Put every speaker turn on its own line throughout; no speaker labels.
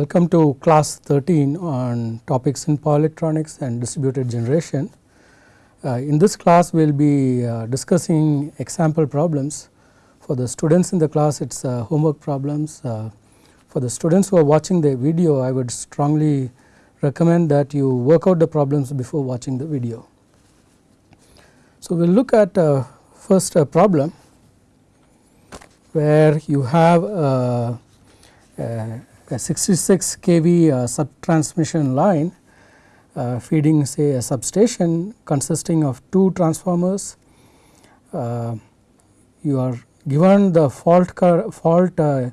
Welcome to class 13 on topics in power electronics and distributed generation. Uh, in this class we will be uh, discussing example problems. For the students in the class it is uh, homework problems. Uh, for the students who are watching the video I would strongly recommend that you work out the problems before watching the video. So, we will look at uh, first a problem where you have a, a, a 66 kV uh, sub transmission line uh, feeding say a substation consisting of two transformers. Uh, you are given the fault fault uh,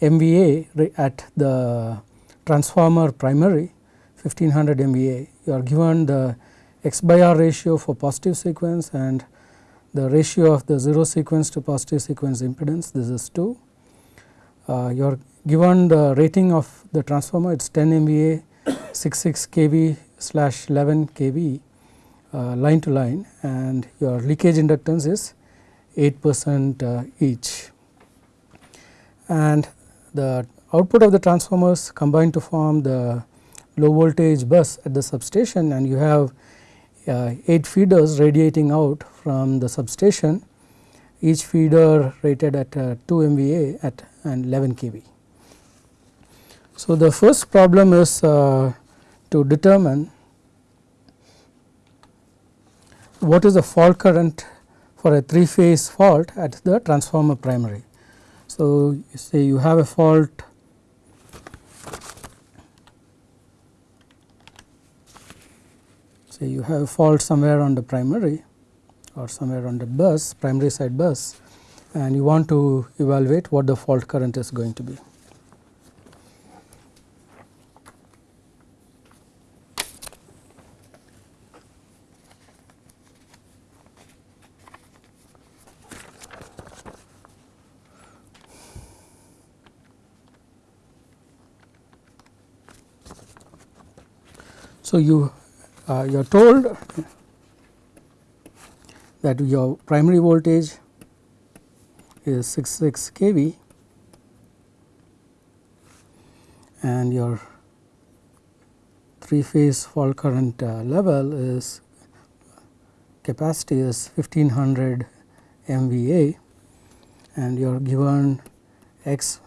MVA at the transformer primary 1500 MVA. You are given the x by r ratio for positive sequence and the ratio of the 0 sequence to positive sequence impedance this is 2. Uh, you are given the rating of the transformer it is 10 MVA 66 kV slash 11 kV uh, line to line and your leakage inductance is 8 percent uh, each. And the output of the transformers combine to form the low voltage bus at the substation and you have uh, 8 feeders radiating out from the substation each feeder rated at uh, 2 MVA at and 11 kV. So, the first problem is uh, to determine what is the fault current for a 3 phase fault at the transformer primary. So, you say you have a fault say you have a fault somewhere on the primary or somewhere on the bus primary side bus and you want to evaluate what the fault current is going to be. You uh, you are told that your primary voltage is 66 kV and your 3 phase fault current uh, level is capacity is 1500 MVA and you are given x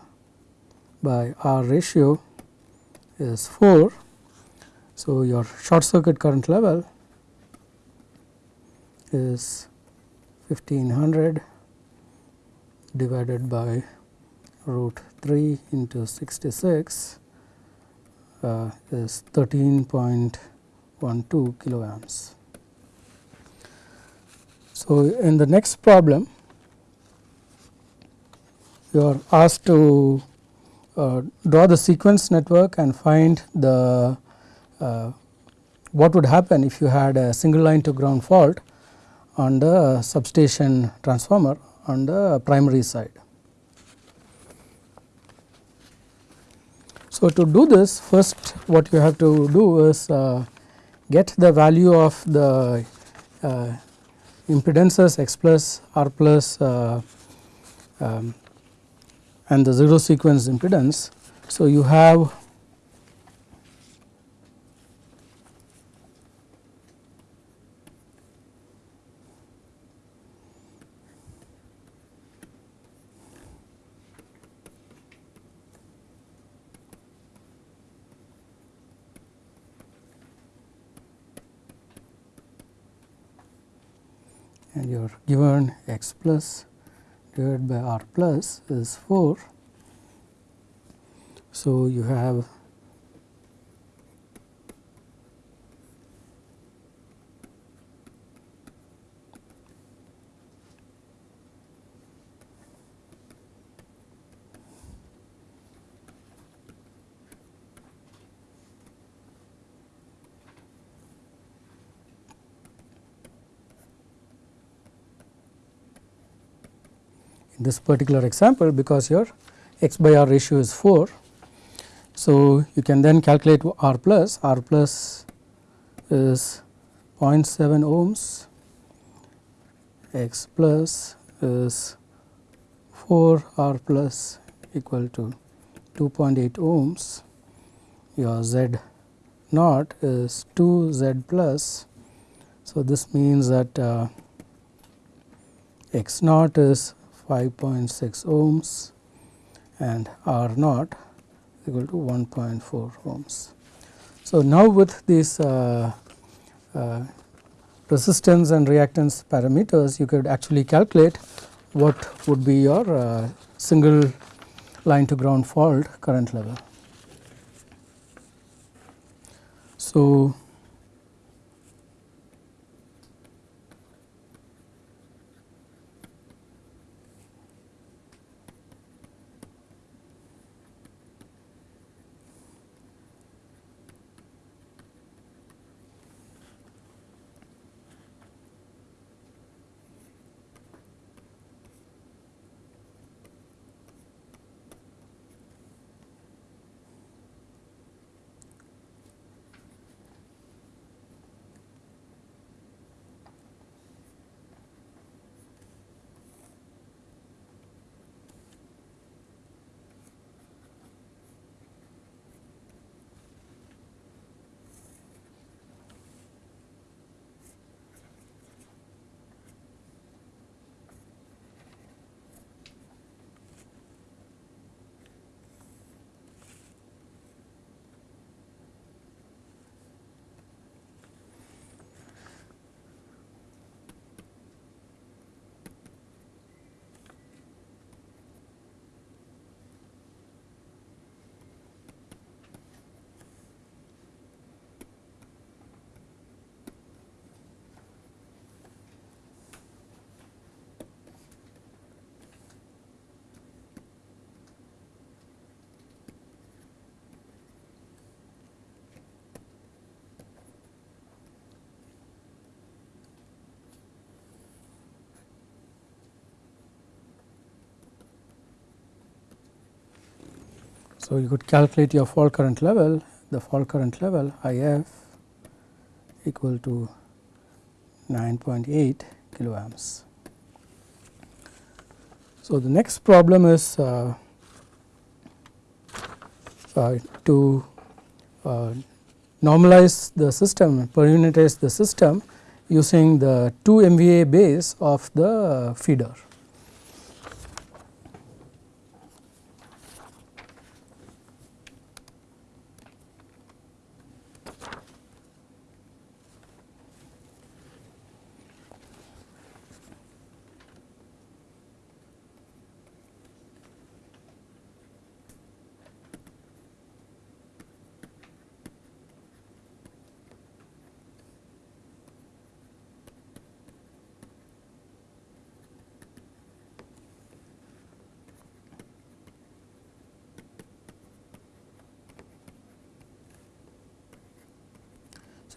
by r ratio is 4 so, your short circuit current level is 1500 divided by root 3 into 66 uh, is 13.12 kiloamps. So, in the next problem you are asked to uh, draw the sequence network and find the what would happen if you had a single line to ground fault on the substation transformer on the primary side. So, to do this first what you have to do is uh, get the value of the uh, impedances x plus r plus uh, um, and the 0 sequence impedance. So, you have and given x plus divided by r plus is 4. So, you have this particular example because your x by r ratio is 4. So, you can then calculate r plus, r plus is 0.7 ohms, x plus is 4 r plus equal to 2.8 ohms your z naught is 2 z plus. So, this means that uh, x naught is 5.6 ohms and R naught equal to 1.4 ohms. So, now with these uh, uh, resistance and reactance parameters you could actually calculate what would be your uh, single line to ground fault current level. So, So, you could calculate your fault current level, the fault current level I f equal to 9.8 kiloamps. So, the next problem is uh, uh, to uh, normalize the system, per unitize the system using the 2 MVA base of the feeder.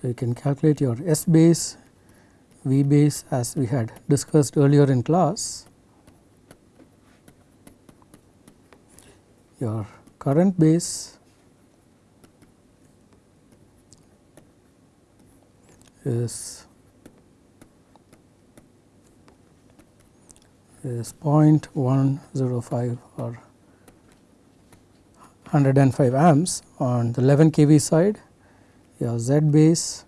So, you can calculate your S base, V base as we had discussed earlier in class. Your current base is is 0.105 or 105 amps on the 11 kV side your z base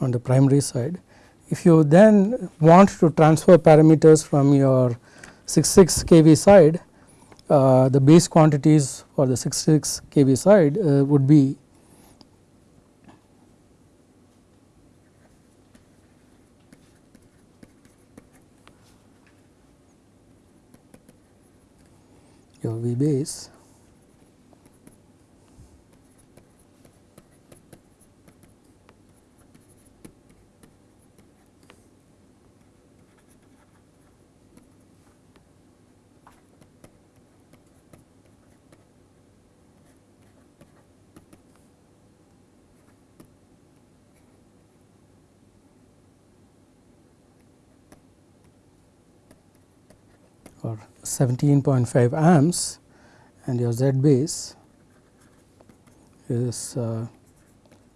on the primary side. If you then want to transfer parameters from your 66 kV side, uh, the base quantities for the 66 kV side uh, would be your V base or 17.5 amps and your Z base is uh,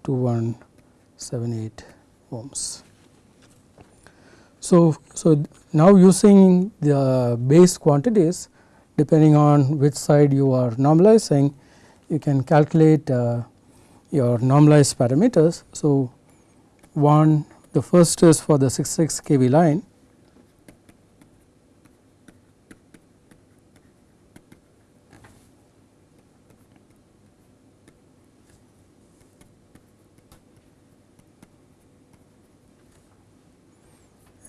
2178 ohms. So, so now using the base quantities depending on which side you are normalizing you can calculate uh, your normalized parameters. So, one the first is for the 66 kV line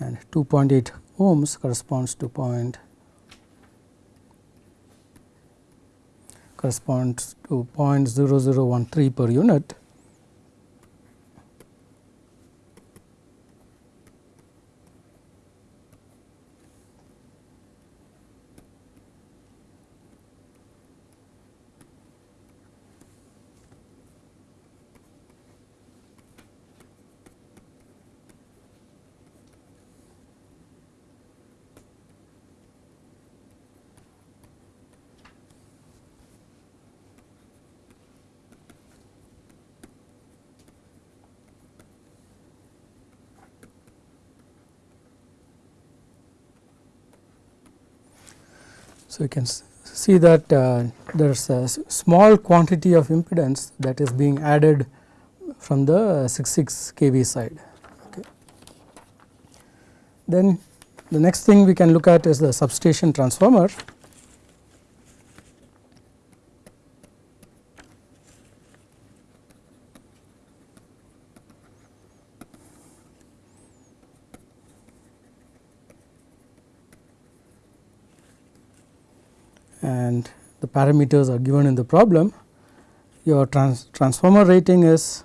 and 2.8 ohms corresponds to point corresponds to 0.0013 per unit So, you can see that uh, there is a small quantity of impedance that is being added from the 66 kV side. Okay. Then the next thing we can look at is the substation transformer. and the parameters are given in the problem. Your trans transformer rating is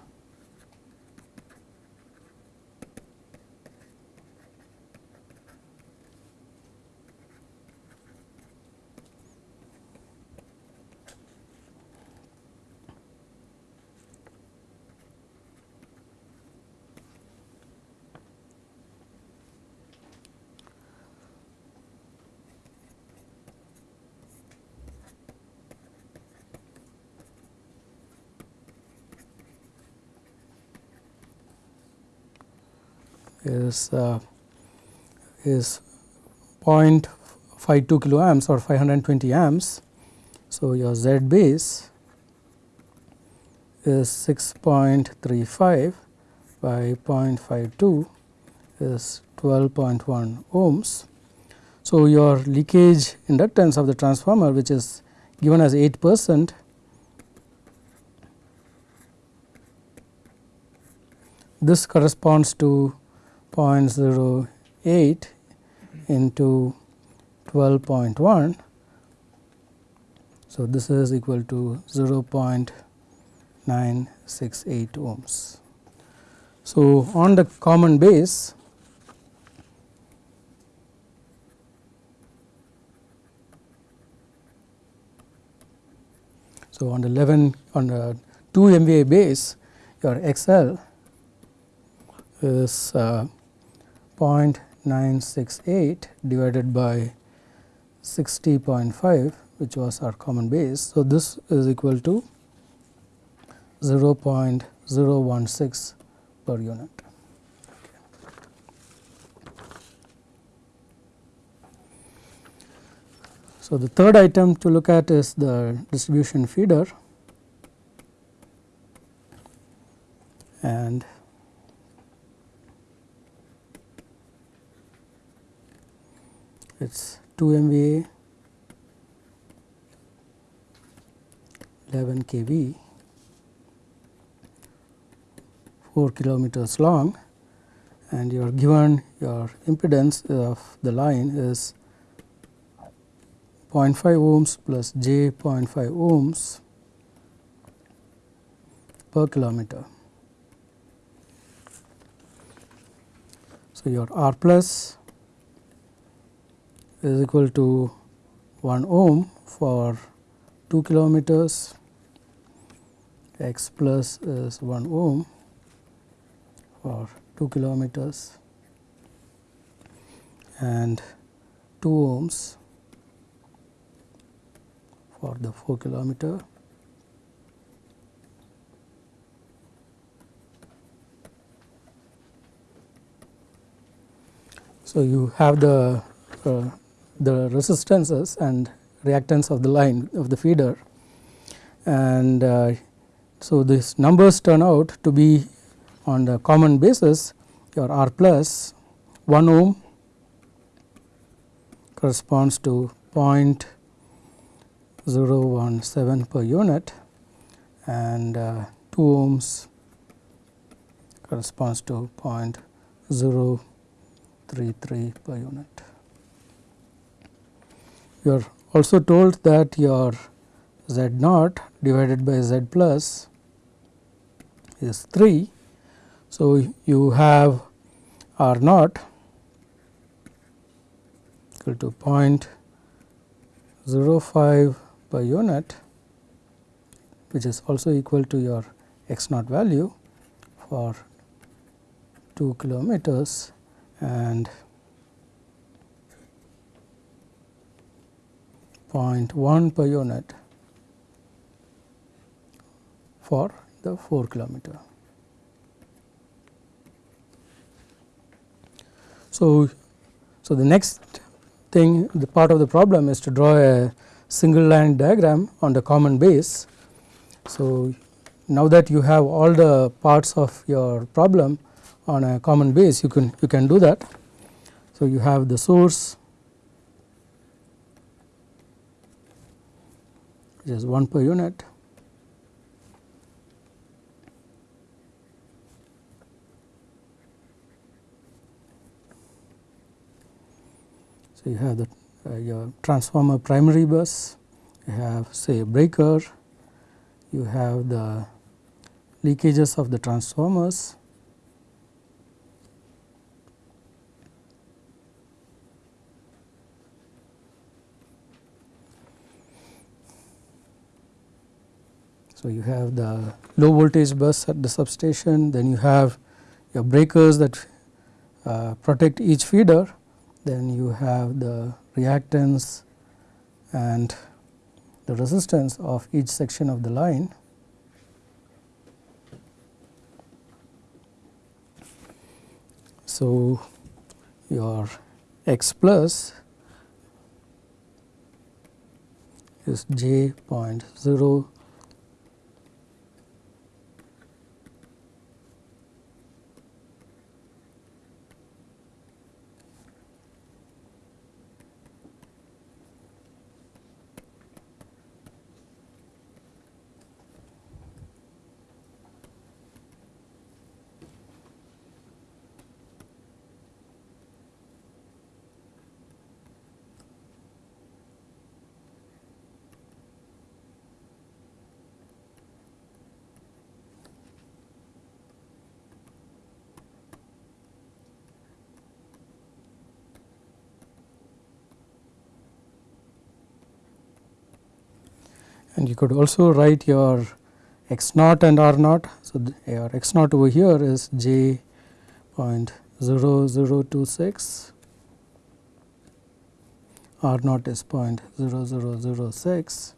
is uh, is 0.52 kilo amps or 520 amps. So, your Z base is 6.35 by 0.52 is 12.1 ohms. So, your leakage inductance of the transformer which is given as 8 percent this corresponds to 0.08 into 12.1. So, this is equal to 0.968 ohms. So, on the common base So, on the 11 on the 2 MVA base your XL is uh, 0.968 divided by 60.5 which was our common base. So, this is equal to 0.016 per unit. So, the third item to look at is the distribution feeder and it is 2 MVA 11 kV 4 kilometers long and you are given your impedance of the line is 0.5 ohms plus j 0.5 ohms per kilometer. So, your R plus is equal to 1 ohm for 2 kilometers. X plus is 1 ohm for 2 kilometers. And 2 ohms for the 4 kilometer. So, you have the uh, the resistances and reactance of the line of the feeder and uh, so these numbers turn out to be on the common basis your R plus 1 ohm corresponds to 0.017 per unit and uh, 2 ohms corresponds to 0.033 per unit. You are also told that your z naught divided by z plus is 3. So, you have R naught equal to 0.05 per unit which is also equal to your x naught value for 2 kilometers and 0.1 per unit for the 4 kilometer. So, so the next thing the part of the problem is to draw a single line diagram on the common base. So, now that you have all the parts of your problem on a common base you can you can do that. So, you have the source is 1 per unit So, you have the uh, your transformer primary bus, you have say breaker, you have the leakages of the transformers. So, you have the low voltage bus at the substation, then you have your breakers that uh, protect each feeder then you have the reactance and the resistance of each section of the line. So, your x plus is j point 0 and you could also write your x naught and r naught. So, your x naught over here is j 0.0026, r naught is 0.0006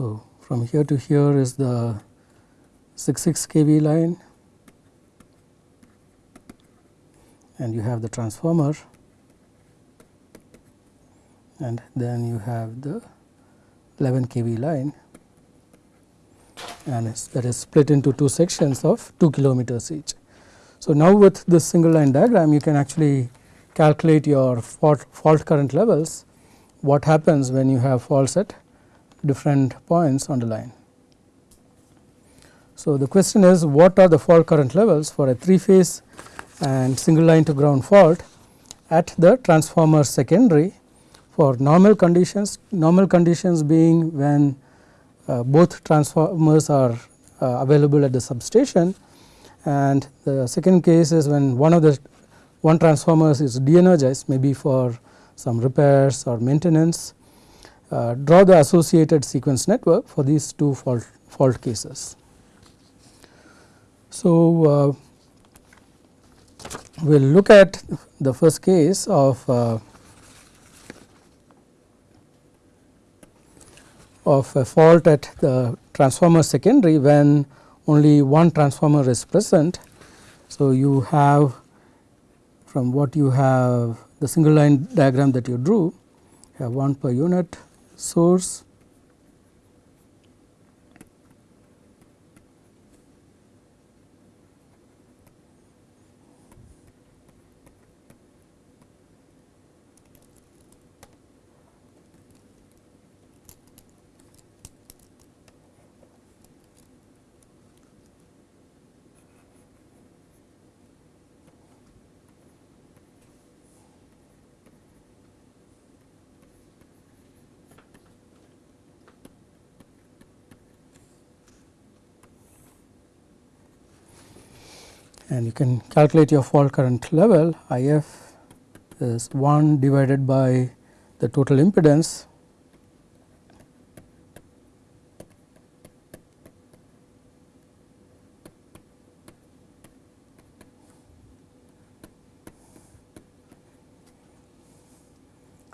So, from here to here is the 66 kV line. And you have the transformer. And then you have the 11 kV line. And that is split into two sections of 2 kilometers each. So, now with this single line diagram you can actually calculate your fault, fault current levels. What happens when you have faults at different points on the line. So, the question is what are the fault current levels for a 3 phase and single line to ground fault at the transformer secondary for normal conditions, normal conditions being when uh, both transformers are uh, available at the substation and the second case is when one of the one transformers is de-energized maybe for some repairs or maintenance uh, draw the associated sequence network for these two fault, fault cases. So, uh, we will look at the first case of uh, of a fault at the transformer secondary when only one transformer is present. So, you have from what you have the single line diagram that you drew have one per unit source and you can calculate your fault current level I f is 1 divided by the total impedance.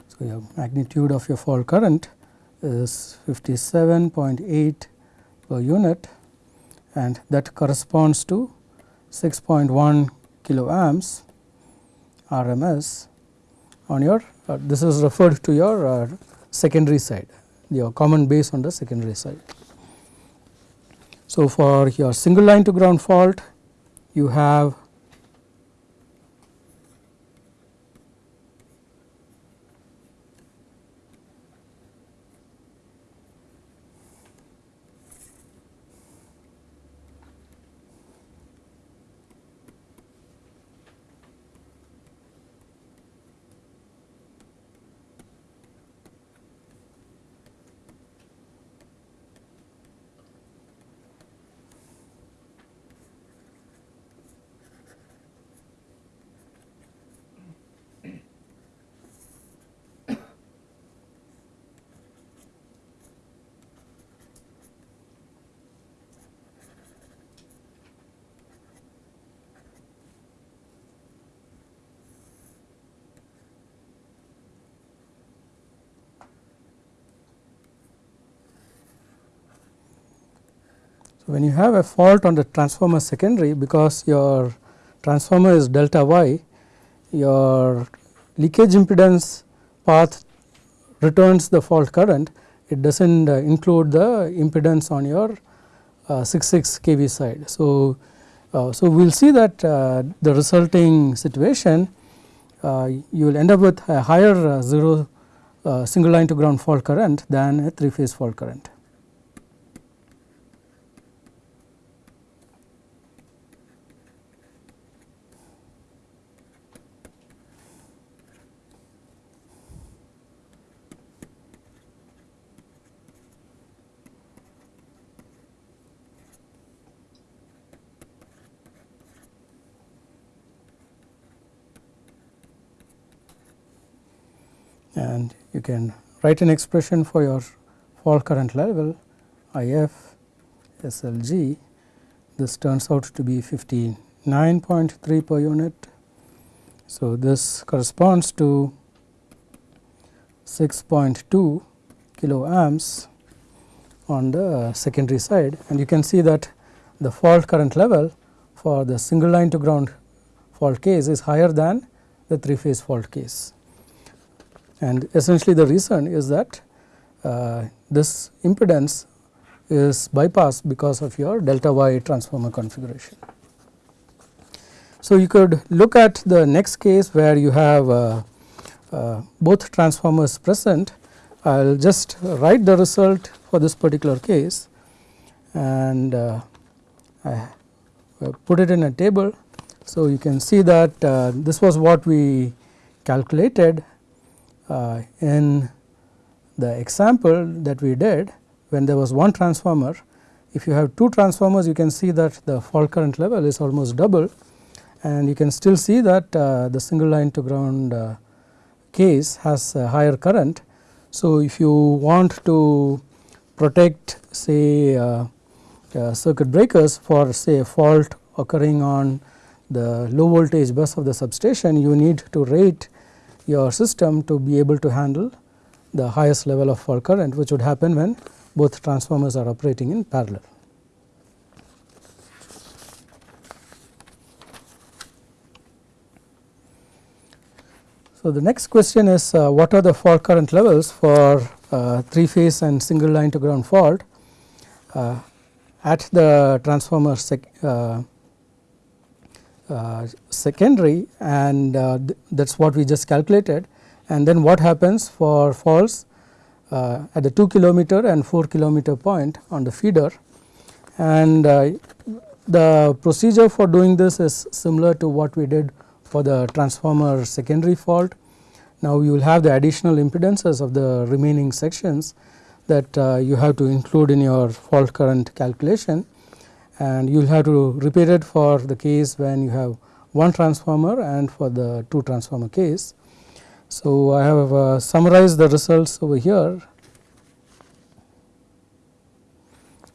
So, your magnitude of your fault current is 57.8 per unit and that corresponds to 6.1 kilo amps RMS on your uh, this is referred to your uh, secondary side your common base on the secondary side. So, for your single line to ground fault you have when you have a fault on the transformer secondary because your transformer is delta y, your leakage impedance path returns the fault current, it does not uh, include the impedance on your uh, 66 kV side. So, uh, so we will see that uh, the resulting situation uh, you will end up with a higher uh, 0 single line to ground fault current than a 3 phase fault current. And you can write an expression for your fault current level I f S L G. This turns out to be 59.3 per unit. So, this corresponds to 6.2 kilo amps on the secondary side. And you can see that the fault current level for the single line to ground fault case is higher than the 3 phase fault case and essentially the reason is that uh, this impedance is bypassed because of your delta y transformer configuration. So, you could look at the next case where you have uh, uh, both transformers present. I will just write the result for this particular case and uh, I put it in a table. So, you can see that uh, this was what we calculated uh, in the example that we did when there was one transformer if you have two transformers you can see that the fault current level is almost double and you can still see that uh, the single line to ground uh, case has a higher current. So, if you want to protect say uh, uh, circuit breakers for say a fault occurring on the low voltage bus of the substation you need to rate your system to be able to handle the highest level of fault current which would happen when both transformers are operating in parallel. So, the next question is uh, what are the fault current levels for uh, 3 phase and single line to ground fault uh, at the transformer uh, secondary and uh, th that is what we just calculated. And then what happens for faults at the 2 kilometer and 4 kilometer point on the feeder. And the procedure for doing this is similar to what we did for the transformer secondary fault. Now, you will have the additional impedances of the remaining sections that uh, you have to include in your fault current calculation and you will have to repeat it for the case when you have one transformer and for the two transformer case. So, I have uh, summarized the results over here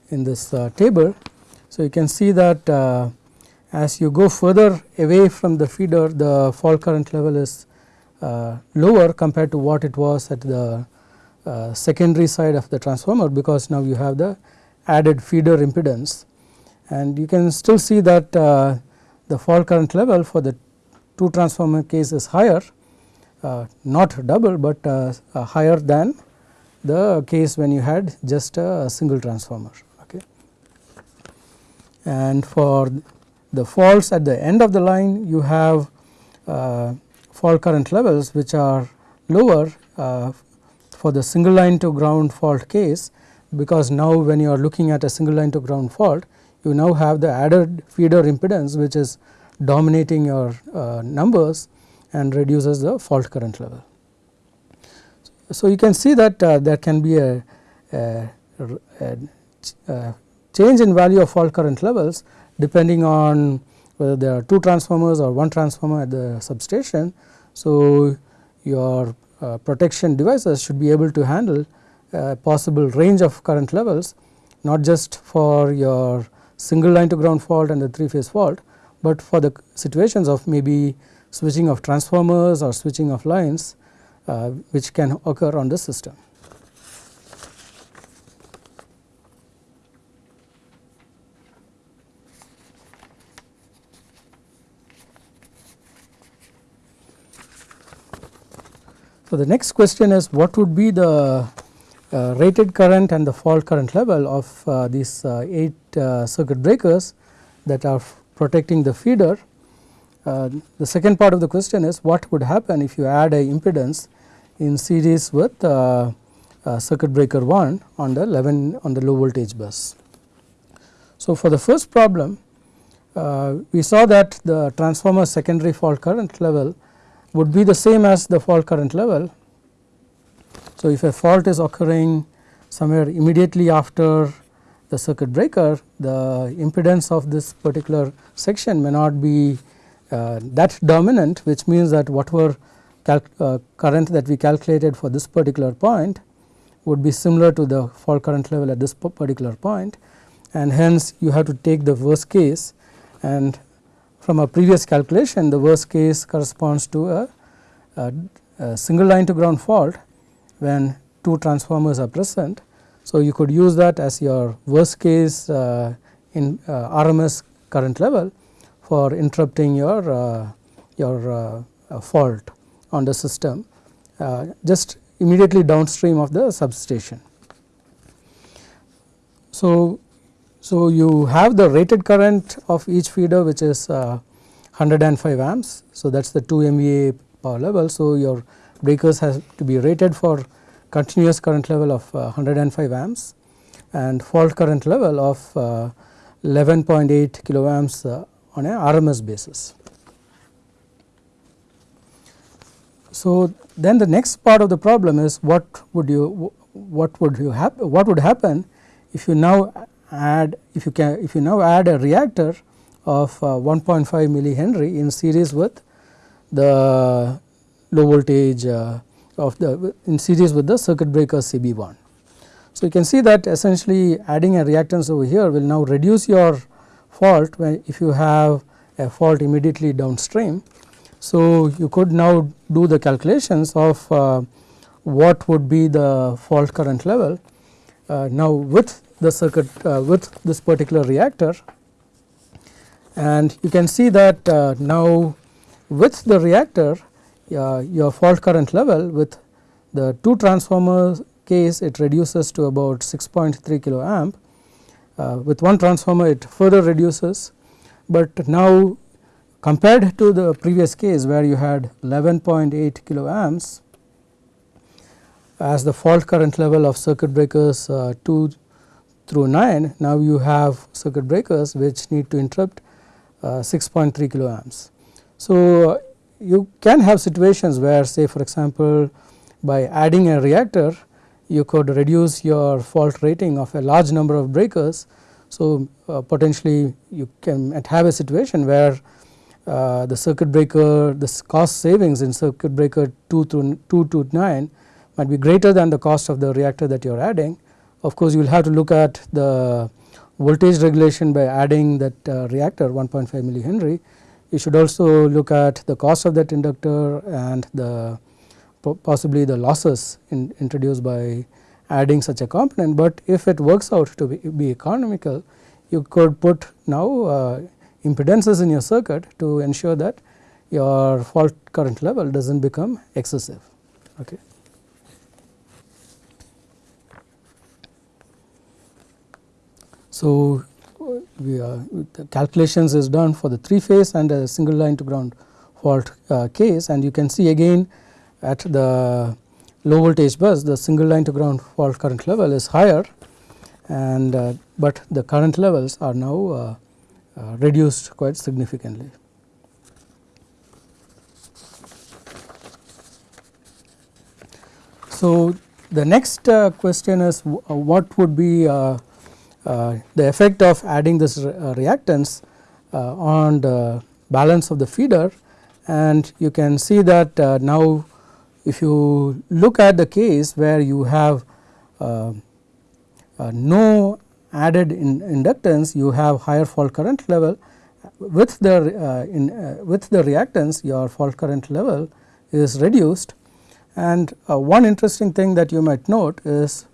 in this uh, table. So, you can see that uh, as you go further away from the feeder the fault current level is uh, lower compared to what it was at the uh, secondary side of the transformer because now you have the added feeder impedance and you can still see that uh, the fault current level for the two transformer case is higher uh, not double, but uh, higher than the case when you had just a single transformer. Okay. And for the faults at the end of the line you have uh, fault current levels which are lower uh, for the single line to ground fault case because now when you are looking at a single line to ground fault you now have the added feeder impedance which is dominating your uh, numbers and reduces the fault current level. So, you can see that uh, there can be a, a, a, a change in value of fault current levels depending on whether there are two transformers or one transformer at the substation. So, your uh, protection devices should be able to handle possible range of current levels not just for your single line to ground fault and the three phase fault, but for the situations of maybe switching of transformers or switching of lines uh, which can occur on the system. So, the next question is what would be the rated current and the fault current level of uh, these uh, 8 uh, circuit breakers that are protecting the feeder. Uh, the second part of the question is what would happen if you add a impedance in series with uh, circuit breaker 1 on the 11 on the low voltage bus. So, for the first problem we saw that the transformer secondary fault current level would be the same as the fault current level. So, if a fault is occurring somewhere immediately after the circuit breaker, the impedance of this particular section may not be uh, that dominant which means that whatever uh, current that we calculated for this particular point would be similar to the fault current level at this particular point. And hence you have to take the worst case. And from a previous calculation the worst case corresponds to a, a, a single line to ground fault when two transformers are present. So, you could use that as your worst case uh, in uh, RMS current level for interrupting your uh, your uh, uh, fault on the system uh, just immediately downstream of the substation. So, so, you have the rated current of each feeder which is uh, 105 amps. So, that is the 2 MVA power level. So, your breakers has to be rated for continuous current level of uh, 105 amps and fault current level of uh, 11.8 kilo amps uh, on a RMS basis. So, then the next part of the problem is what would you what would you happen what would happen if you now add if you can if you now add a reactor of uh, 1.5 millihenry in series with the low voltage uh, of the in series with the circuit breaker CB1. So, you can see that essentially adding a reactance over here will now reduce your fault when if you have a fault immediately downstream. So, you could now do the calculations of uh, what would be the fault current level uh, now with the circuit uh, with this particular reactor and you can see that uh, now with the reactor your fault current level with the two transformers case it reduces to about 6.3 kilo amp uh, with one transformer it further reduces but now compared to the previous case where you had 11.8 kilo amps as the fault current level of circuit breakers uh, 2 through 9 now you have circuit breakers which need to interrupt uh, 6.3 kilo amps. So, you can have situations where say for example, by adding a reactor you could reduce your fault rating of a large number of breakers. So, uh, potentially you can have a situation where uh, the circuit breaker the cost savings in circuit breaker 2 to 2 to 9 might be greater than the cost of the reactor that you are adding. Of course, you will have to look at the voltage regulation by adding that uh, reactor 1.5 millihenry. You should also look at the cost of that inductor and the possibly the losses in, introduced by adding such a component, but if it works out to be, be economical you could put now uh, impedances in your circuit to ensure that your fault current level does not become excessive. Okay. So, we calculations is done for the 3 phase and a single line to ground fault uh, case and you can see again at the low voltage bus the single line to ground fault current level is higher and uh, but the current levels are now uh, uh, reduced quite significantly. So, the next uh, question is what would be the effect of adding this uh, reactance uh, on the balance of the feeder. And you can see that now if you look at the case where you have no added in inductance you have higher fault current level. With the uh, in uh, with the reactance your fault current level is reduced. And uh, one interesting thing that you might note is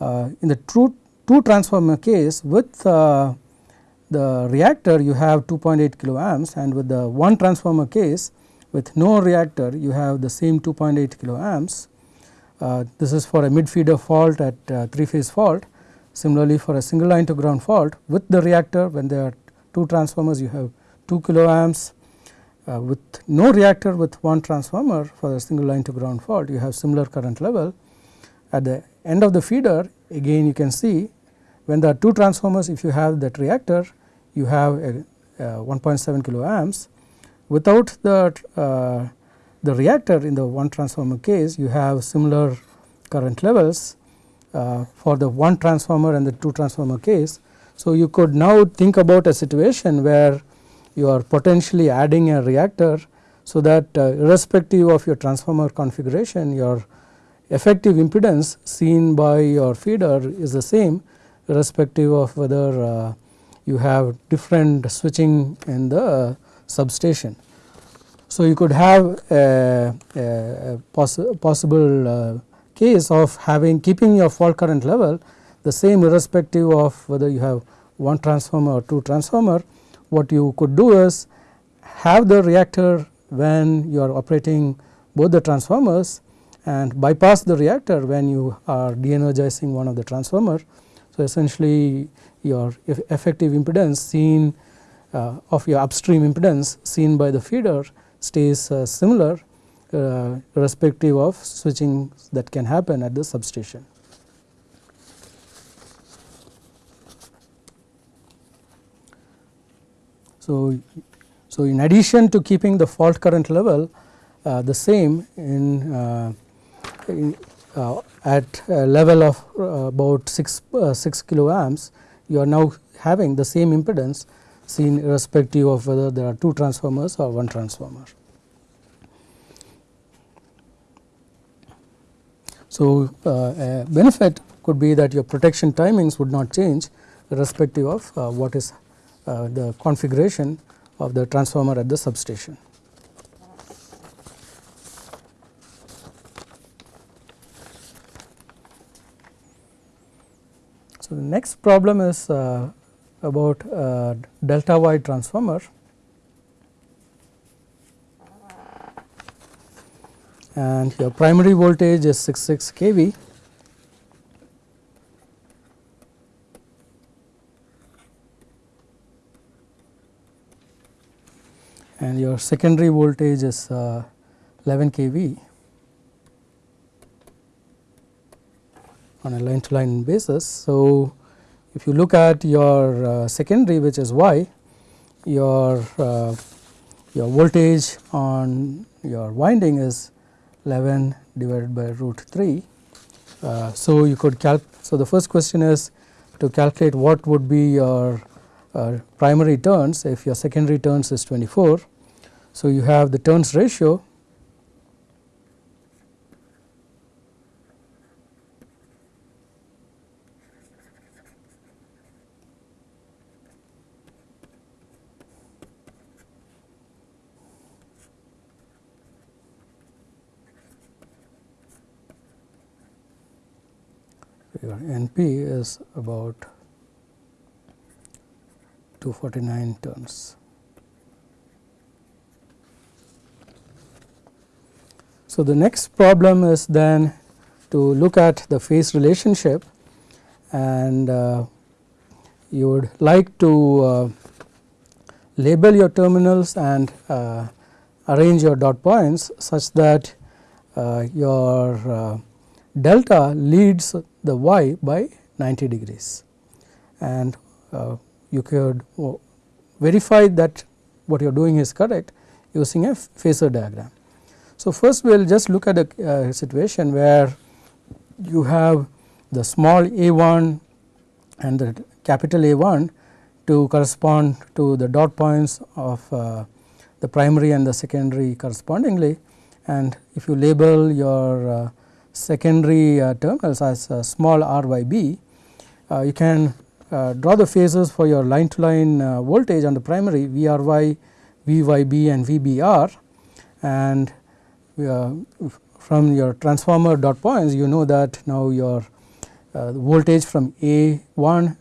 in the true two transformer case with uh, the reactor you have 2.8 kilo amps and with the one transformer case with no reactor you have the same 2.8 kilo amps. Uh, this is for a mid feeder fault at uh, 3 phase fault. Similarly, for a single line to ground fault with the reactor when there are two transformers you have 2 kilo amps. Uh, with no reactor with one transformer for a single line to ground fault you have similar current level. At the end of the feeder again you can see when there are two transformers if you have that reactor you have a, a 1.7 kilo amps without the uh, the reactor in the one transformer case you have similar current levels uh, for the one transformer and the two transformer case. So, you could now think about a situation where you are potentially adding a reactor so that uh, irrespective of your transformer configuration your effective impedance seen by your feeder is the same irrespective of whether uh, you have different switching in the substation. So, you could have a, a poss possible uh, case of having keeping your fault current level the same irrespective of whether you have one transformer or two transformer. What you could do is have the reactor when you are operating both the transformers and bypass the reactor when you are de-energizing one of the transformer so, essentially your effective impedance seen uh, of your upstream impedance seen by the feeder stays uh, similar uh, irrespective of switching that can happen at the substation. So, so in addition to keeping the fault current level uh, the same in, uh, in uh, at a level of uh, about 6, uh, 6 kilo amps you are now having the same impedance seen irrespective of whether there are two transformers or one transformer. So, uh, a benefit could be that your protection timings would not change irrespective of uh, what is uh, the configuration of the transformer at the substation. So, the next problem is uh, about uh, delta y transformer. And your primary voltage is 66 kV. And your secondary voltage is uh, 11 kV on a line to line basis. So, if you look at your uh, secondary which is y, your uh, your voltage on your winding is 11 divided by root 3. Uh, so, you could calc. So, the first question is to calculate what would be your uh, primary turns if your secondary turns is 24. So, you have the turns ratio NP is about 249 turns. So, the next problem is then to look at the phase relationship and uh, you would like to uh, label your terminals and uh, arrange your dot points such that uh, your uh, delta leads the y by 90 degrees and uh, you could verify that what you are doing is correct using a phasor diagram. So, first we will just look at a uh, situation where you have the small a 1 and the capital A 1 to correspond to the dot points of uh, the primary and the secondary correspondingly and if you label your uh, secondary uh, terminals as uh, small r y b, uh, you can draw the phases for your line to line voltage on the primary V r y, V y b and V b r and from your transformer dot points you know that now your voltage from A 1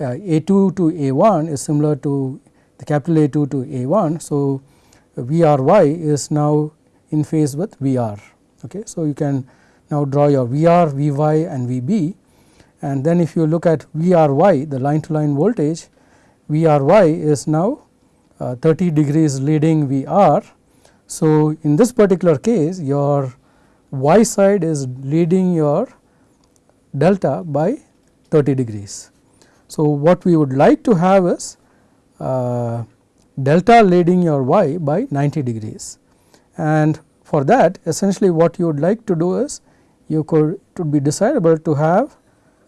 A 2 to A 1 is similar to the capital A 2 to A 1. So, V r y is now in phase with V r. Okay. So, you can now draw your VR, Vy and Vb and then if you look at Vry the line to line voltage Vry is now uh, 30 degrees leading Vr. So, in this particular case your y side is leading your delta by 30 degrees. So, what we would like to have is uh, delta leading your y by 90 degrees and for that essentially what you would like to do is you could it would be desirable to have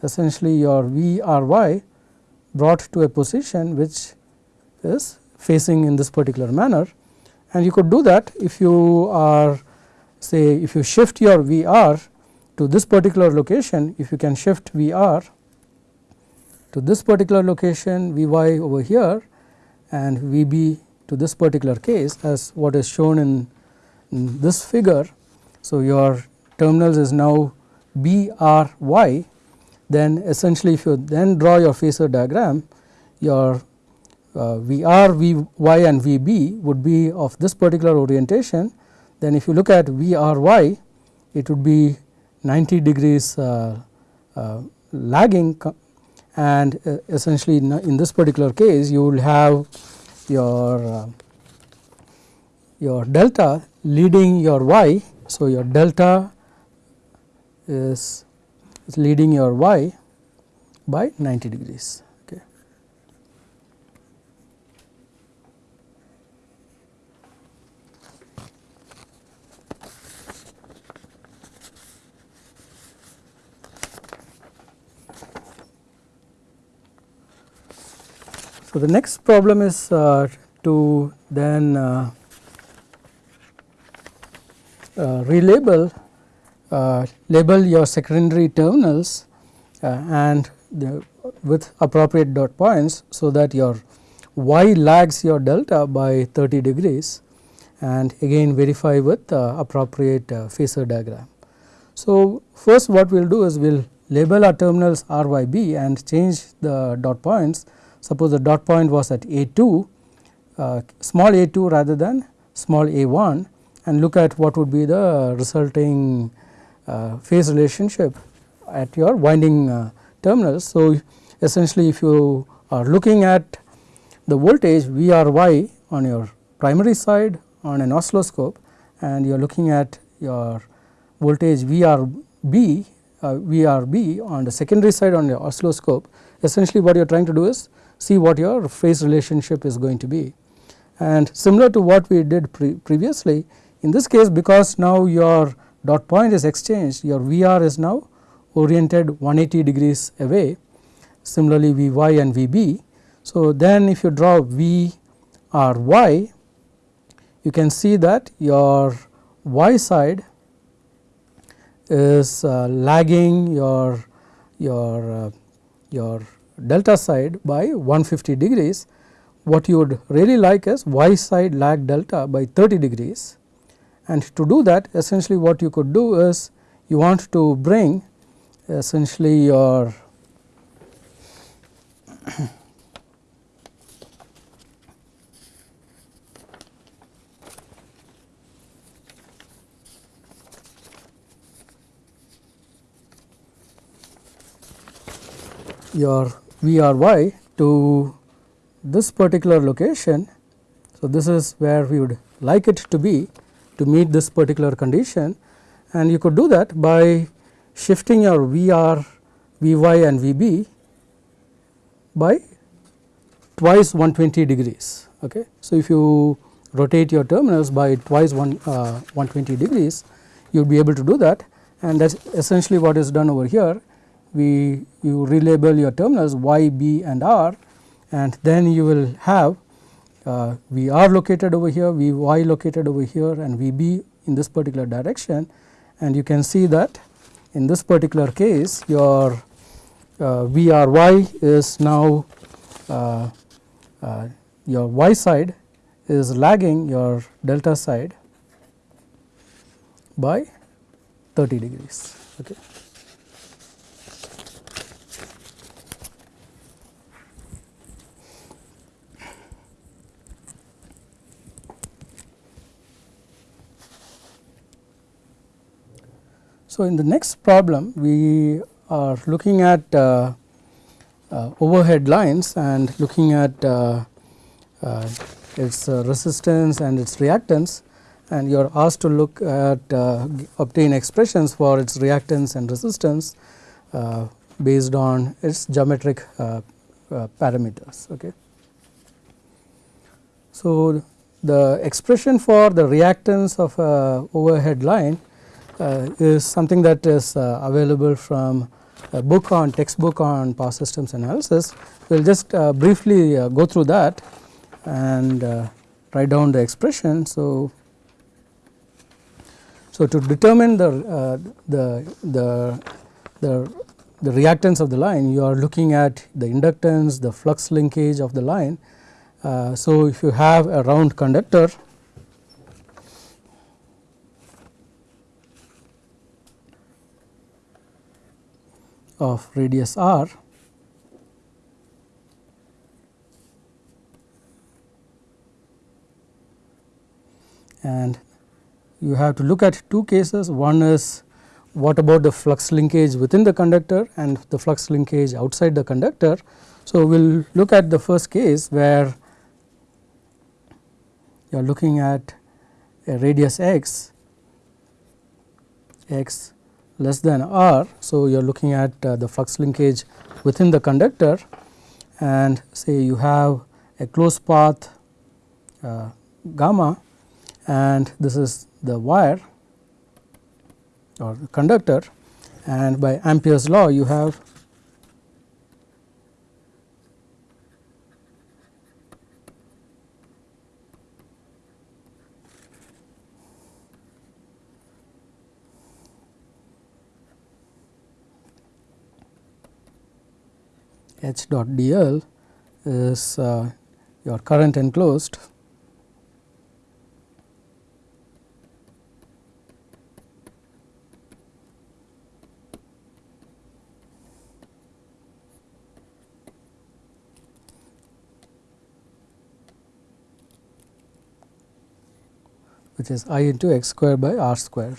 essentially your V R y brought to a position which is facing in this particular manner and you could do that if you are say if you shift your V r to this particular location if you can shift V r to this particular location V y over here and V b to this particular case as what is shown in, in this figure. So, your terminals is now B R Y then essentially if you then draw your phasor diagram your uh, V R, V Y and V B would be of this particular orientation then if you look at V R Y it would be 90 degrees uh, uh, lagging and uh, essentially in this particular case you will have your uh, your delta leading your y. So, your delta is, is leading your y by 90 degrees. Okay. So, the next problem is uh, to then uh, uh, relabel label your secondary terminals uh, and the, with appropriate dot points. So, that your y lags your delta by 30 degrees and again verify with appropriate phasor diagram. So, first what we will do is we will label our terminals r y b and change the dot points Suppose the dot point was at A 2 uh, small a 2 rather than small a 1 and look at what would be the resulting uh, phase relationship at your winding uh, terminals. So, essentially if you are looking at the voltage V R y on your primary side on an oscilloscope and you are looking at your voltage V R B uh, V R B on the secondary side on the oscilloscope essentially what you are trying to do is see what your phase relationship is going to be. And similar to what we did pre previously in this case because now your dot point is exchanged your VR is now oriented 180 degrees away similarly Vy and Vb. So, then if you draw V R y you can see that your y side is uh, lagging your your uh, your delta side by 150 degrees. What you would really like is y side lag delta by 30 degrees and to do that essentially what you could do is you want to bring essentially your your V r y to this particular location. So, this is where we would like it to be to meet this particular condition and you could do that by shifting your V r, V y and V b by twice 120 degrees. Okay. So, if you rotate your terminals by twice one, uh, 120 degrees you will be able to do that and that is essentially what is done over here we you relabel your terminals y, b and r and then you will have uh, V r located over here, V y located over here and V b in this particular direction and you can see that in this particular case your uh, V r y is now uh, uh, your y side is lagging your delta side by 30 degrees. Okay. So, in the next problem we are looking at uh, uh, overhead lines and looking at uh, uh its uh, resistance and its reactance and you are asked to look at uh, obtain expressions for its reactance and resistance based on its geometric parameters. Okay. So, the expression for the reactance of a overhead line is something that is uh, available from a book on textbook on power systems analysis. We will just uh, briefly go through that and write down the expression. So, so to determine the, the, the, the, the reactance of the line you are looking at the inductance, the flux linkage of the line. Uh, so, if you have a round conductor of radius r and you have to look at two cases one is what about the flux linkage within the conductor and the flux linkage outside the conductor. So, we will look at the first case where you are looking at a radius x x less than r. So, you are looking at uh, the flux linkage within the conductor and say you have a closed path uh, gamma and this is the wire or conductor and by Ampere's law you have H dot dl is uh, your current enclosed which is i into x square by r square.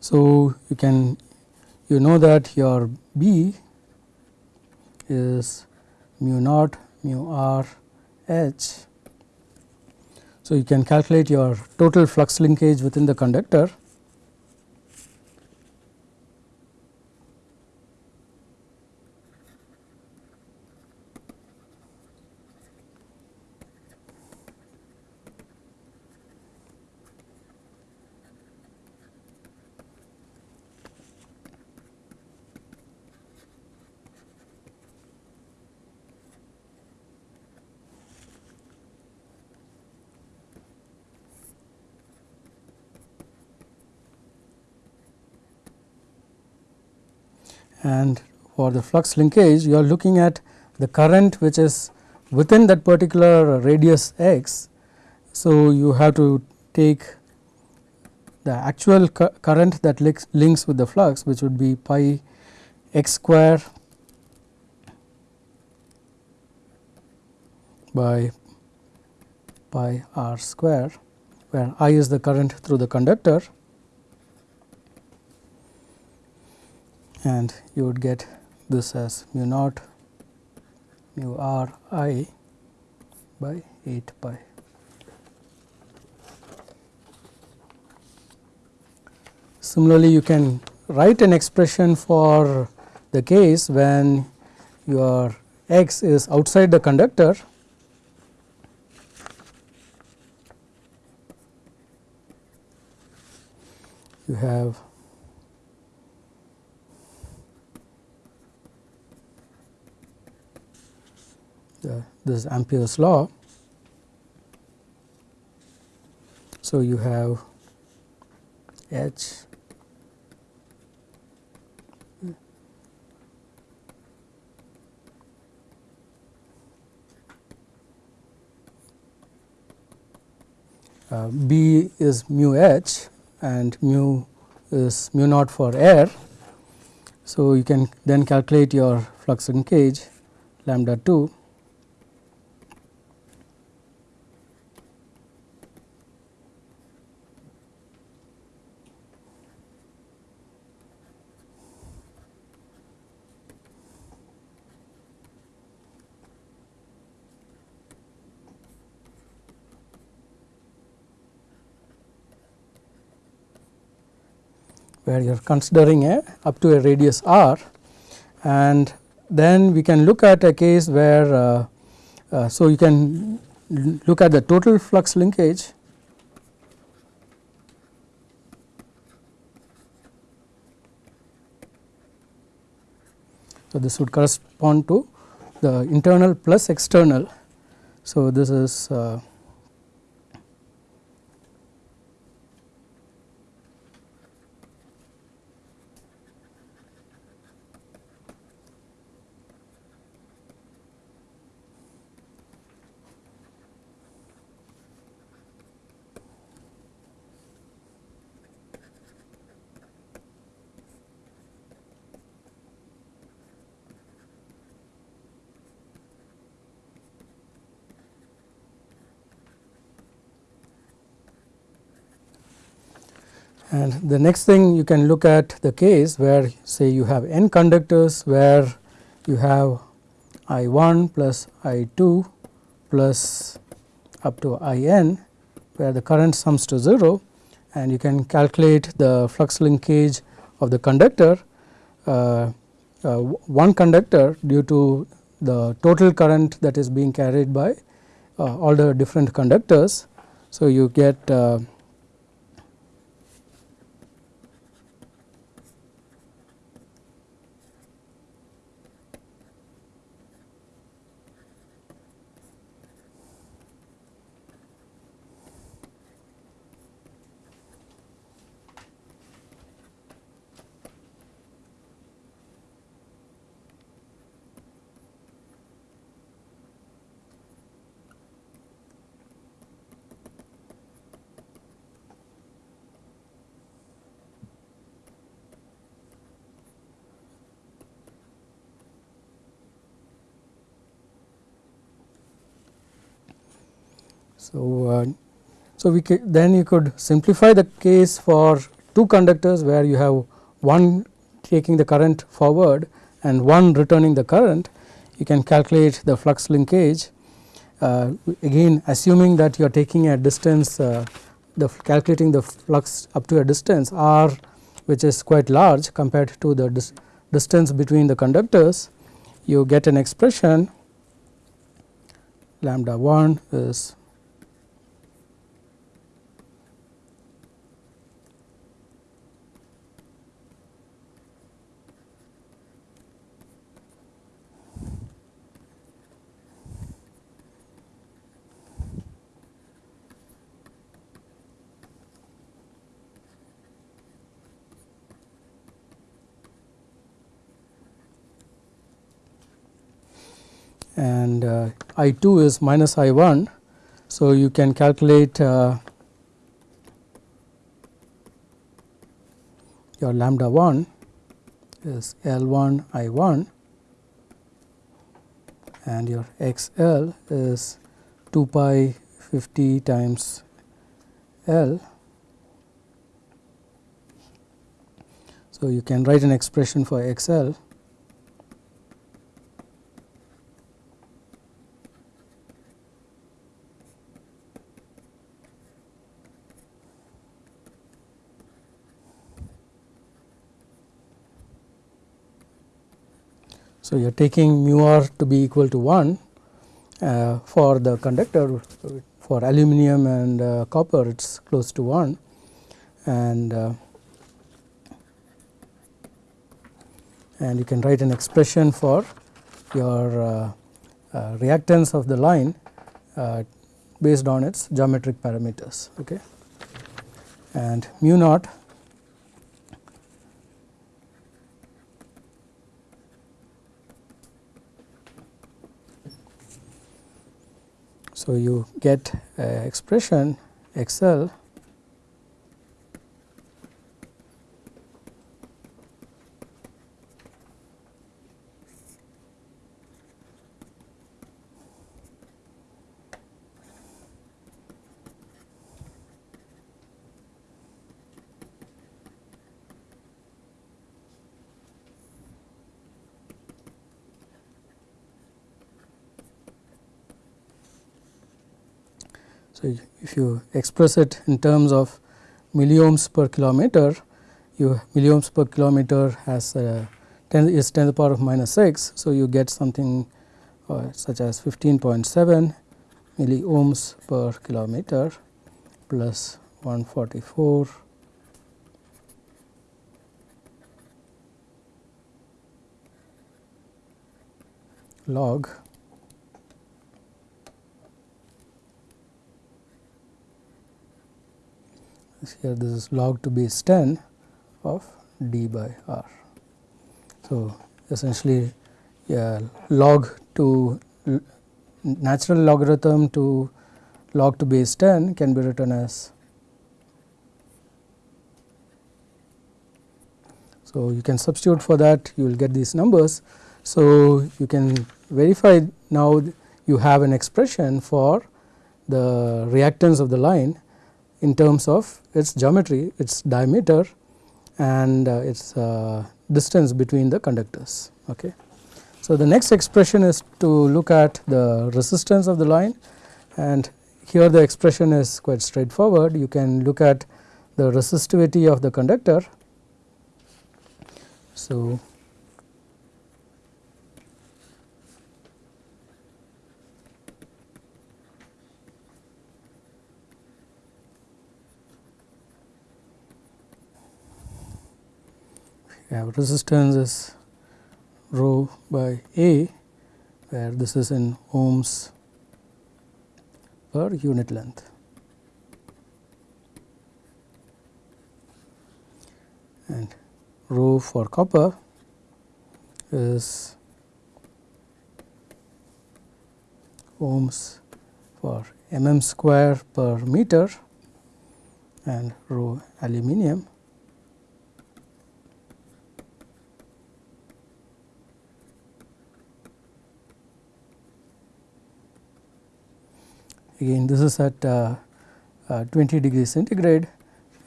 So, you can you know that your B is mu naught mu r h. So, you can calculate your total flux linkage within the conductor and for the flux linkage you are looking at the current which is within that particular radius x. So, you have to take the actual cu current that links, links with the flux which would be pi x square by pi r square where I is the current through the conductor and you would get this as mu naught mu r i by 8 pi. Similarly, you can write an expression for the case when your x is outside the conductor you have the, this Ampere's law. So, you have H uh, B is mu h and mu is mu naught for air. So, you can then calculate your flux linkage lambda 2 where you are considering a up to a radius r and then we can look at a case where uh, uh, so you can look at the total flux linkage So, this would correspond to the internal plus external. So, this is uh, And the next thing you can look at the case where say you have n conductors where you have I 1 plus I 2 plus up to I n where the current sums to 0 and you can calculate the flux linkage of the conductor uh, uh, one conductor due to the total current that is being carried by uh, all the different conductors. So, you get So, uh, so we then you could simplify the case for two conductors where you have one taking the current forward and one returning the current. You can calculate the flux linkage uh, again assuming that you are taking a distance uh, the calculating the flux up to a distance r which is quite large compared to the dis distance between the conductors you get an expression lambda 1 is and uh, I 2 is minus I 1. So, you can calculate uh, your lambda 1 is L 1 I 1 and your x L is 2 pi 50 times L. So, you can write an expression for x L So, you are taking mu r to be equal to 1 uh, for the conductor for aluminum and uh, copper it is close to 1 and uh, and you can write an expression for your uh, uh, reactance of the line uh, based on its geometric parameters okay? And mu naught So, you get uh, expression x L So, if you express it in terms of milliohms per kilometer, you milliohms per kilometer has 10 is 10 to the power of minus 6. So, you get something uh, such as 15.7 milliohms per kilometer plus 144 log here this is log to base 10 of d by r. So, essentially yeah, log to natural logarithm to log to base 10 can be written as So, you can substitute for that you will get these numbers. So, you can verify now you have an expression for the reactance of the line in terms of its geometry, its diameter and uh, its uh, distance between the conductors. Okay. So, the next expression is to look at the resistance of the line and here the expression is quite straightforward. You can look at the resistivity of the conductor. So, have resistance is rho by A where this is in ohms per unit length. And rho for copper is ohms for mm square per meter and rho aluminium again this is at uh, uh, 20 degree centigrade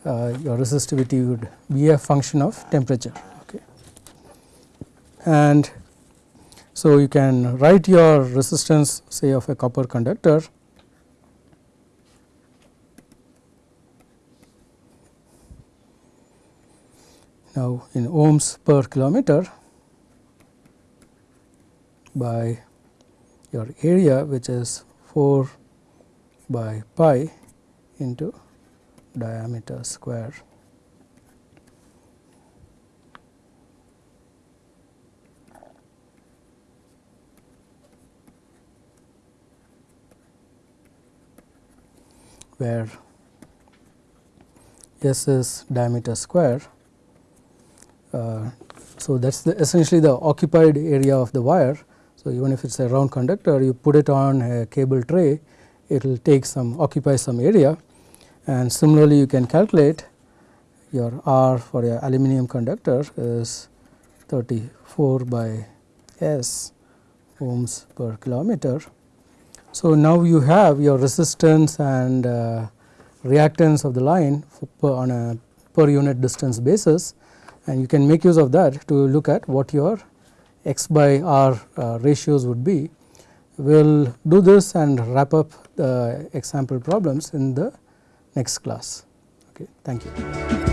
uh, your resistivity would be a function of temperature. Okay. And so, you can write your resistance say of a copper conductor now in ohms per kilometer by your area which is 4 by pi into diameter square. where S is diameter square. Uh, so, that is essentially the occupied area of the wire. So, even if it is a round conductor you put it on a cable tray it will take some occupy some area and similarly you can calculate your R for a aluminum conductor is 34 by S ohms per kilometer. So, now you have your resistance and uh, reactance of the line per on a per unit distance basis and you can make use of that to look at what your x by r uh, ratios would be. We will do this and wrap up the example problems in the next class. Okay, thank you.